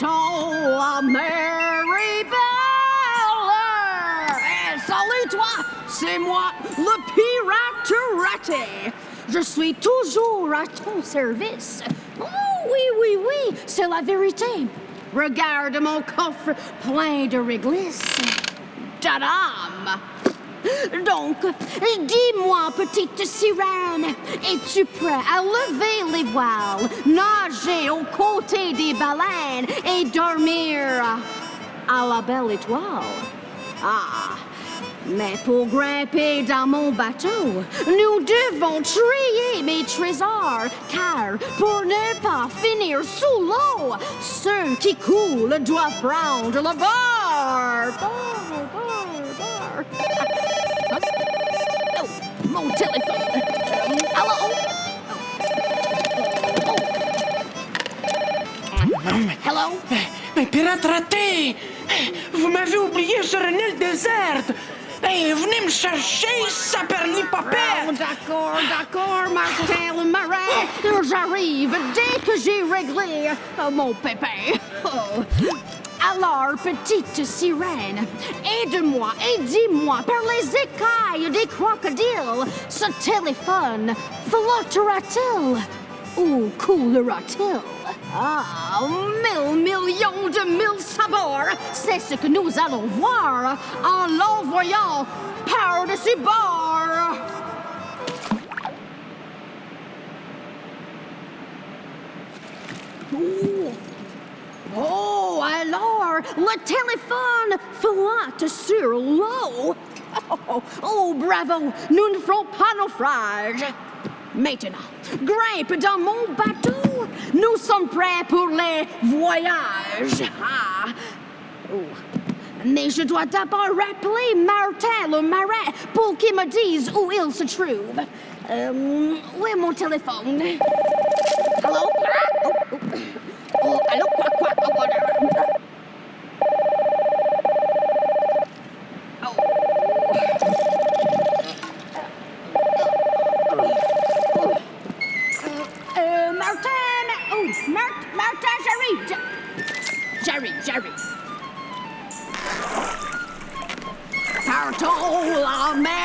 to a Mary Beller. hey salut toi, c'est moi, le pirate raté. Je suis toujours à ton service. Oh oui, oui, oui, c'est la vérité. Regarde mon coffre plein de réglisse. Tadam! Donc, dis-moi, petite sirène, es-tu prêt à lever les voiles, nager aux côtés des baleines et dormir à la belle étoile? Ah, mais pour grimper dans mon bateau, nous devons trier mes trésors, car pour ne pas finir sous l'eau, ceux qui coulent doivent prendre le bord. Mon téléphone. Allô? Hello? Mais pirate raté! Vous m'avez oublié sur une île déserte! Hey, venez me chercher, saperni-papette! Oh, d'accord, d'accord, Martin le marin. Oh! J'arrive dès que j'ai réglé euh, mon pépin. Oh. Alors, petite sirène, aide-moi et dis-moi par les écailles des crocodiles, ce téléphone flottera-t-il ou coulera-t-il? Ah, mille millions de mille sabords, c'est ce que nous allons voir en l'envoyant par-dessus bord. Le téléphone flotte sur l'eau. Oh, oh, bravo, nous ne ferons pas naufrage. Maintenant, grimpe dans mon bateau. Nous sommes prêts pour les voyages. Ah. Oh. Mais je dois d'abord rappeler Martin le marin pour qu'il me dise où il se trouve. Euh, où est mon téléphone? Allô? Ah, oh, oh. Allô? Martin! Oh, Mar- Martin! J'a- J'arrive, j'arrive. Partons la mer